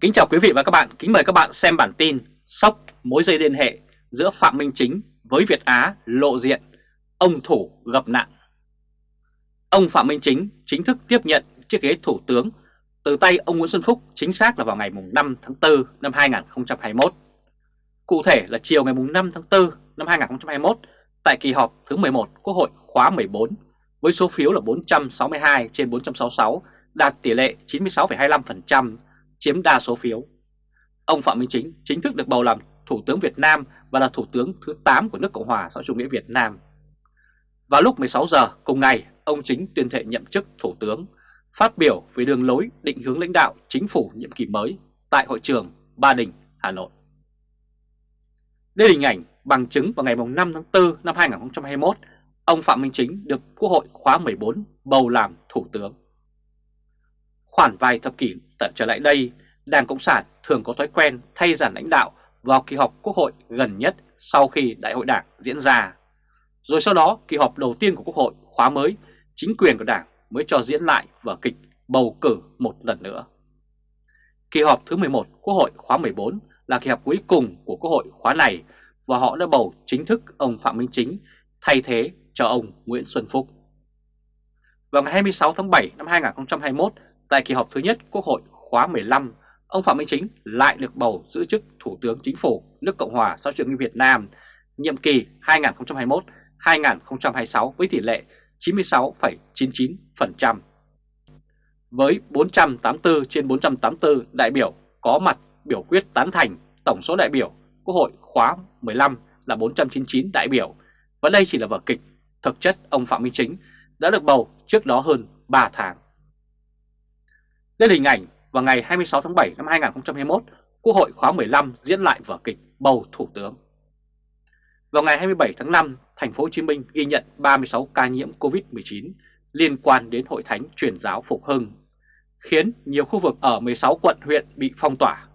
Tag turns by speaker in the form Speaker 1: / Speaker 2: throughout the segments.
Speaker 1: Kính chào quý vị và các bạn, kính mời các bạn xem bản tin Sốc mối dây liên hệ giữa Phạm Minh Chính với Việt Á lộ diện, ông thủ gặp nạn. Ông Phạm Minh Chính chính thức tiếp nhận chiếc ghế thủ tướng. Từ tay ông Nguyễn Xuân Phúc chính xác là vào ngày 5 tháng 4 năm 2021 Cụ thể là chiều ngày 5 tháng 4 năm 2021 tại kỳ họp thứ 11 Quốc hội khóa 14 với số phiếu là 462 trên 466 đạt tỷ lệ 96,25% chiếm đa số phiếu. Ông Phạm Minh Chính chính thức được bầu làm Thủ tướng Việt Nam và là Thủ tướng thứ 8 của nước Cộng hòa xã chủ nghĩa Việt Nam. Vào lúc 16 giờ cùng ngày, ông Chính tuyên thệ nhậm chức Thủ tướng, phát biểu về đường lối định hướng lãnh đạo chính phủ nhiệm kỳ mới tại hội trường Ba Đình, Hà Nội. Đây là hình ảnh bằng chứng vào ngày 5 tháng 4 năm 2021, ông Phạm Minh Chính được Quốc hội khóa 14 bầu làm Thủ tướng. Khoảng vài thập kỷ tận trở lại đây, Đảng Cộng sản thường có thói quen thay giản lãnh đạo vào kỳ họp Quốc hội gần nhất sau khi Đại hội Đảng diễn ra. Rồi sau đó, kỳ họp đầu tiên của Quốc hội khóa mới, chính quyền của Đảng mới cho diễn lại vở kịch bầu cử một lần nữa. Kỳ họp thứ 11 Quốc hội khóa 14 là kỳ họp cuối cùng của Quốc hội khóa này và họ đã bầu chính thức ông Phạm Minh Chính thay thế cho ông Nguyễn Xuân Phúc. Vào ngày 26 tháng 7 năm 2021, Tại kỳ họp thứ nhất Quốc hội khóa 15, ông Phạm Minh Chính lại được bầu giữ chức Thủ tướng Chính phủ nước Cộng hòa xã hội chủ nghĩa Việt Nam nhiệm kỳ 2021-2026 với tỷ lệ 96,99%. Với 484 trên 484 đại biểu có mặt biểu quyết tán thành tổng số đại biểu Quốc hội khóa 15 là 499 đại biểu và đây chỉ là vở kịch. Thực chất ông Phạm Minh Chính đã được bầu trước đó hơn 3 tháng. Đây là hình ảnh vào ngày 26 tháng 7 năm 2021, Quốc hội khóa 15 diễn lại vở kịch bầu Thủ tướng. Vào ngày 27 tháng 5, thành phố Hồ Chí Minh ghi nhận 36 ca nhiễm Covid-19 liên quan đến Hội Thánh Truyền giáo Phục Hưng, khiến nhiều khu vực ở 16 quận huyện bị phong tỏa.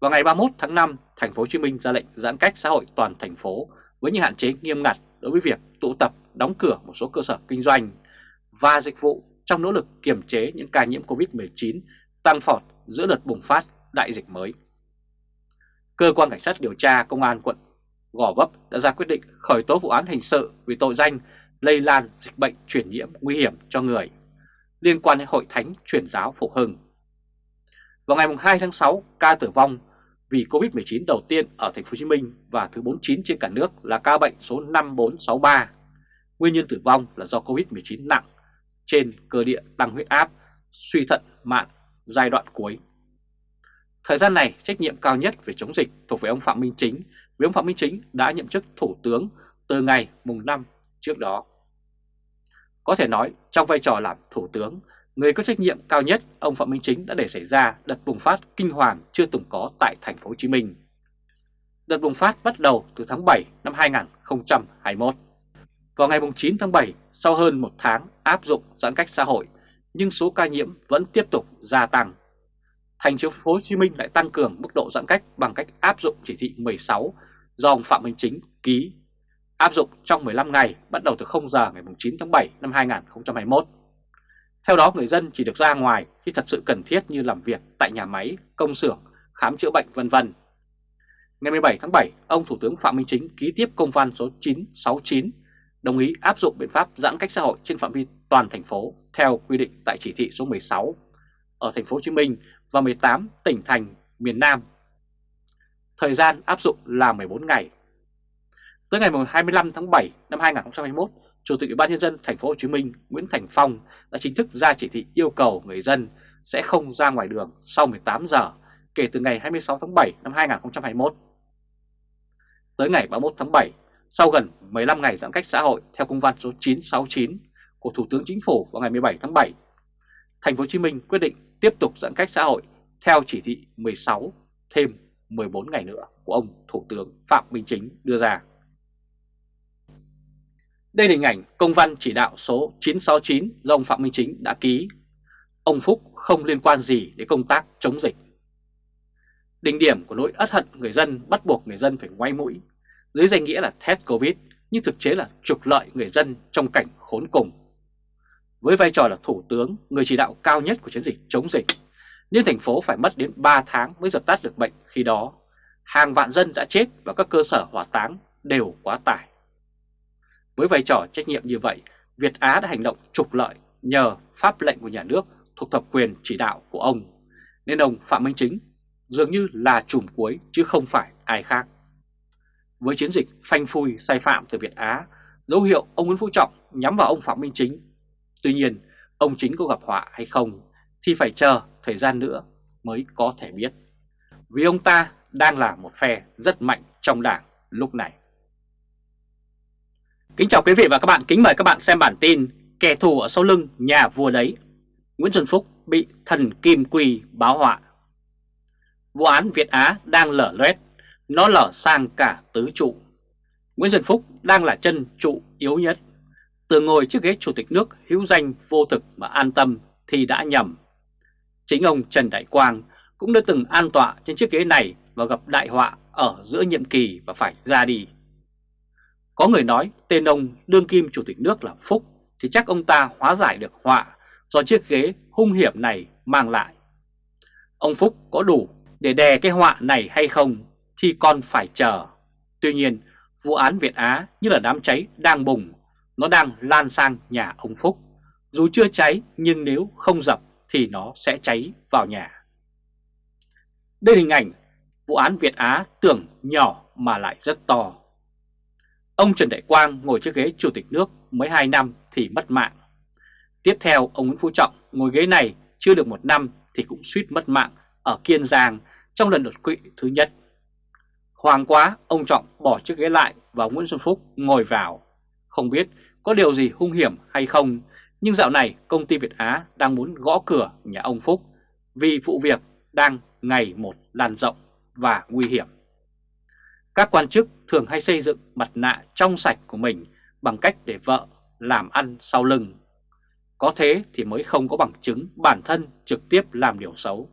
Speaker 1: Vào ngày 31 tháng 5, thành phố Hồ Chí Minh ra lệnh giãn cách xã hội toàn thành phố với những hạn chế nghiêm ngặt đối với việc tụ tập, đóng cửa một số cơ sở kinh doanh và dịch vụ trong nỗ lực kiềm chế những ca nhiễm Covid-19 tăng phọt giữa đợt bùng phát đại dịch mới. Cơ quan Cảnh sát điều tra Công an quận Gò Vấp đã ra quyết định khởi tố vụ án hình sự vì tội danh lây lan dịch bệnh truyền nhiễm nguy hiểm cho người liên quan đến Hội Thánh Truyền giáo Phục Hưng. Vào ngày 2 tháng 6, ca tử vong vì Covid-19 đầu tiên ở thành phố Hồ Chí Minh và thứ 49 trên cả nước là ca bệnh số 5463. Nguyên nhân tử vong là do Covid-19 nặng trên cơ địa tăng huyết áp, suy thận mạn giai đoạn cuối. Thời gian này, trách nhiệm cao nhất về chống dịch thuộc về ông Phạm Minh Chính, vì ông Phạm Minh Chính đã nhậm chức Thủ tướng từ ngày mùng 5 trước đó. Có thể nói, trong vai trò làm Thủ tướng, người có trách nhiệm cao nhất ông Phạm Minh Chính đã để xảy ra đợt bùng phát kinh hoàng chưa từng có tại thành phố Hồ Chí Minh. Đợt bùng phát bắt đầu từ tháng 7 năm 2021. Vào ngày 9 tháng 7, sau hơn một tháng áp dụng giãn cách xã hội, nhưng số ca nhiễm vẫn tiếp tục gia tăng. Thành phố Hồ Chí Minh lại tăng cường mức độ giãn cách bằng cách áp dụng chỉ thị 16 do ông Phạm Minh Chính ký, áp dụng trong 15 ngày bắt đầu từ 0 giờ ngày 9 tháng 7 năm 2021. Theo đó người dân chỉ được ra ngoài khi thật sự cần thiết như làm việc tại nhà máy, công xưởng, khám chữa bệnh vân vân. Ngày 17 tháng 7, ông Thủ tướng Phạm Minh Chính ký tiếp công văn số 969 đồng ý áp dụng biện pháp giãn cách xã hội trên phạm vi toàn thành phố theo quy định tại chỉ thị số 16 ở thành phố Hồ Chí Minh và 18 tỉnh thành miền Nam. Thời gian áp dụng là 14 ngày. Tới ngày 25 tháng 7 năm 2021, Chủ tịch Ủy ban nhân dân thành phố Hồ Chí Minh Nguyễn Thành Phong đã chính thức ra chỉ thị yêu cầu người dân sẽ không ra ngoài đường sau 18 giờ kể từ ngày 26 tháng 7 năm 2021. Tới ngày 31 tháng 7, sau gần 15 ngày giãn cách xã hội theo công văn số 969 của Thủ tướng Chính phủ vào ngày 17 tháng 7, Thành phố Hồ Chí Minh quyết định tiếp tục giãn cách xã hội theo chỉ thị 16 thêm 14 ngày nữa của ông Thủ tướng Phạm Minh Chính đưa ra. Đây là hình ảnh công văn chỉ đạo số 969 do ông Phạm Minh Chính đã ký. Ông Phúc không liên quan gì đến công tác chống dịch. Đỉnh điểm của nỗi ất hận người dân bắt buộc người dân phải ngoay mũi dưới danh nghĩa là test Covid nhưng thực chế là trục lợi người dân trong cảnh khốn cùng. Với vai trò là thủ tướng, người chỉ đạo cao nhất của chiến dịch chống dịch, nên thành phố phải mất đến 3 tháng mới dập tắt được bệnh khi đó. Hàng vạn dân đã chết và các cơ sở hỏa táng đều quá tải. Với vai trò trách nhiệm như vậy, Việt Á đã hành động trục lợi nhờ pháp lệnh của nhà nước thuộc thẩm quyền chỉ đạo của ông, nên ông Phạm Minh Chính dường như là chùm cuối chứ không phải ai khác. Với chiến dịch phanh phui sai phạm từ Việt Á, dấu hiệu ông Nguyễn Phú Trọng nhắm vào ông Phạm Minh Chính. Tuy nhiên, ông Chính có gặp họa hay không thì phải chờ thời gian nữa mới có thể biết. Vì ông ta đang là một phe rất mạnh trong đảng lúc này. Kính chào quý vị và các bạn, kính mời các bạn xem bản tin Kẻ thù ở sau lưng nhà vua đấy Nguyễn Xuân Phúc bị thần Kim quỳ báo họa Vụ án Việt Á đang lở loét, nó lở sang cả tứ trụ. Nguyễn Xuân Phúc đang là chân trụ yếu nhất. Từ ngồi chiếc ghế chủ tịch nước hữu danh vô thực mà an tâm thì đã nhầm. Chính ông Trần Đại Quang cũng đã từng an tọa trên chiếc ghế này và gặp đại họa ở giữa nhiệm kỳ và phải ra đi. Có người nói tên ông đương kim chủ tịch nước là Phúc thì chắc ông ta hóa giải được họa do chiếc ghế hung hiểm này mang lại. Ông Phúc có đủ để đè cái họa này hay không? Thì còn phải chờ. Tuy nhiên, vụ án Việt Á như là đám cháy đang bùng, nó đang lan sang nhà ông Phúc. Dù chưa cháy nhưng nếu không dập thì nó sẽ cháy vào nhà. Đây là hình ảnh vụ án Việt Á tưởng nhỏ mà lại rất to. Ông Trần Đại Quang ngồi chiếc ghế chủ tịch nước mới 2 năm thì mất mạng. Tiếp theo ông Nguyễn Phú Trọng ngồi ghế này chưa được một năm thì cũng suýt mất mạng ở Kiên Giang trong lần đột quỵ thứ nhất. Hoàng quá ông Trọng bỏ chiếc ghế lại và Nguyễn Xuân Phúc ngồi vào. Không biết có điều gì hung hiểm hay không nhưng dạo này công ty Việt Á đang muốn gõ cửa nhà ông Phúc vì vụ việc đang ngày một lan rộng và nguy hiểm. Các quan chức thường hay xây dựng mặt nạ trong sạch của mình bằng cách để vợ làm ăn sau lưng. Có thế thì mới không có bằng chứng bản thân trực tiếp làm điều xấu.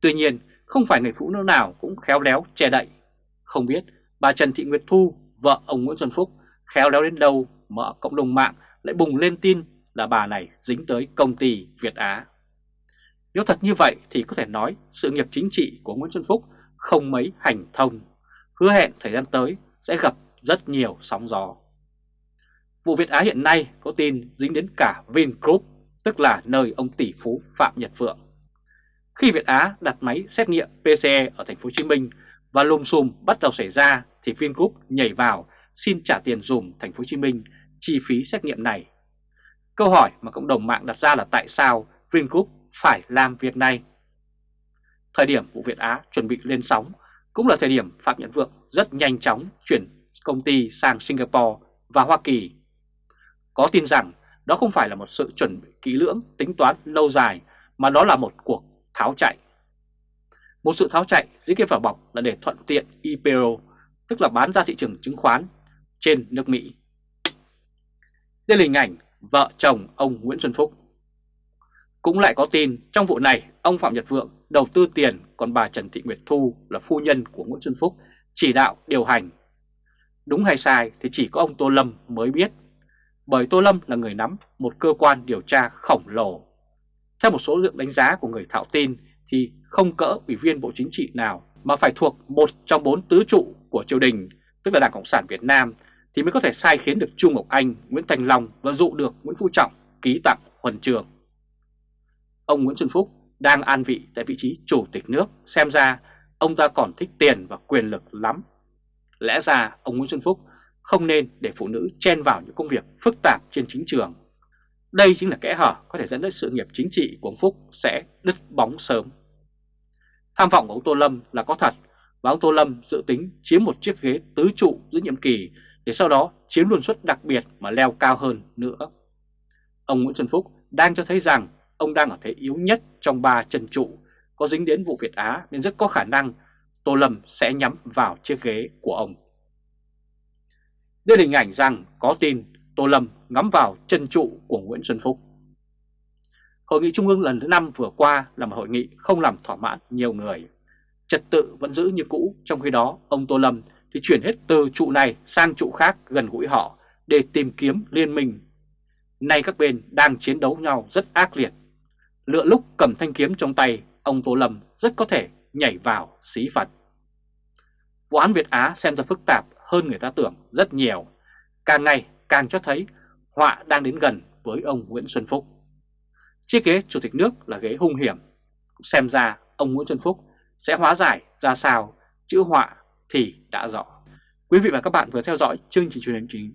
Speaker 1: Tuy nhiên, không phải người phụ nữ nào cũng khéo léo che đậy. Không biết bà Trần Thị Nguyệt Thu, vợ ông Nguyễn Xuân Phúc, khéo léo đến đâu mà ở cộng đồng mạng lại bùng lên tin là bà này dính tới công ty Việt Á. Nếu thật như vậy thì có thể nói sự nghiệp chính trị của Nguyễn Xuân Phúc không mấy hành thông hứa hẹn thời gian tới sẽ gặp rất nhiều sóng gió. Vụ Việt Á hiện nay có tin dính đến cả Vingroup, tức là nơi ông tỷ phú Phạm Nhật Vượng. Khi Việt Á đặt máy xét nghiệm PCE ở thành phố Hồ Chí Minh và lùm xùm bắt đầu xảy ra thì Vingroup nhảy vào xin trả tiền dùm thành phố Hồ Chí Minh chi phí xét nghiệm này. Câu hỏi mà cộng đồng mạng đặt ra là tại sao Vingroup phải làm việc này? Thời điểm vụ Việt Á chuẩn bị lên sóng cũng là thời điểm Phạm Nhật Vượng rất nhanh chóng chuyển công ty sang Singapore và Hoa Kỳ. Có tin rằng đó không phải là một sự chuẩn bị kỹ lưỡng, tính toán lâu dài, mà đó là một cuộc tháo chạy. Một sự tháo chạy dưới cái vỏ bọc là để thuận tiện IPO, tức là bán ra thị trường chứng khoán trên nước Mỹ. Đây là hình ảnh vợ chồng ông Nguyễn Xuân Phúc. Cũng lại có tin trong vụ này ông Phạm Nhật Vượng đầu tư tiền còn bà Trần Thị Nguyệt Thu là phu nhân của Nguyễn Xuân Phúc chỉ đạo điều hành. Đúng hay sai thì chỉ có ông Tô Lâm mới biết, bởi Tô Lâm là người nắm một cơ quan điều tra khổng lồ. Theo một số lượng đánh giá của người thạo tin thì không cỡ ủy viên Bộ Chính trị nào mà phải thuộc một trong bốn tứ trụ của triều đình, tức là Đảng Cộng sản Việt Nam, thì mới có thể sai khiến được Trung Ngọc Anh, Nguyễn Thành Long và dụ được Nguyễn Phú Trọng ký tặng huân trường. Ông Nguyễn Xuân Phúc đang an vị tại vị trí chủ tịch nước, xem ra ông ta còn thích tiền và quyền lực lắm. Lẽ ra ông Nguyễn Xuân Phúc không nên để phụ nữ chen vào những công việc phức tạp trên chính trường. Đây chính là kẽ hở có thể dẫn đến sự nghiệp chính trị của ông Phúc sẽ đứt bóng sớm. Tham vọng của ông Tô Lâm là có thật và ông Tô Lâm dự tính chiếm một chiếc ghế tứ trụ giữa nhiệm kỳ để sau đó chiếm luân suất đặc biệt mà leo cao hơn nữa. Ông Nguyễn Xuân Phúc đang cho thấy rằng ông đang ở thế yếu nhất trong ba chân trụ, có dính đến vụ Việt Á nên rất có khả năng Tô Lâm sẽ nhắm vào chiếc ghế của ông. Đây là hình ảnh rằng có tin Tô Lâm ngắm vào chân trụ của Nguyễn Xuân Phúc. Hội nghị Trung ương lần thứ 5 vừa qua là một hội nghị không làm thỏa mãn nhiều người. Trật tự vẫn giữ như cũ, trong khi đó ông Tô Lâm thì chuyển hết từ trụ này sang trụ khác gần gũi họ để tìm kiếm liên minh. Nay các bên đang chiến đấu nhau rất ác liệt lựa lúc cầm thanh kiếm trong tay ông Tô Lâm rất có thể nhảy vào xí phật. Vụ án Việt Á xem ra phức tạp hơn người ta tưởng rất nhiều, càng ngày càng cho thấy họa đang đến gần với ông Nguyễn Xuân Phúc. Chiếc ghế chủ tịch nước là ghế hung hiểm, xem ra ông Nguyễn Xuân Phúc sẽ hóa giải ra sao chữ họa thì đã rõ. Quý vị và các bạn vừa theo dõi chương trình truyền hình chính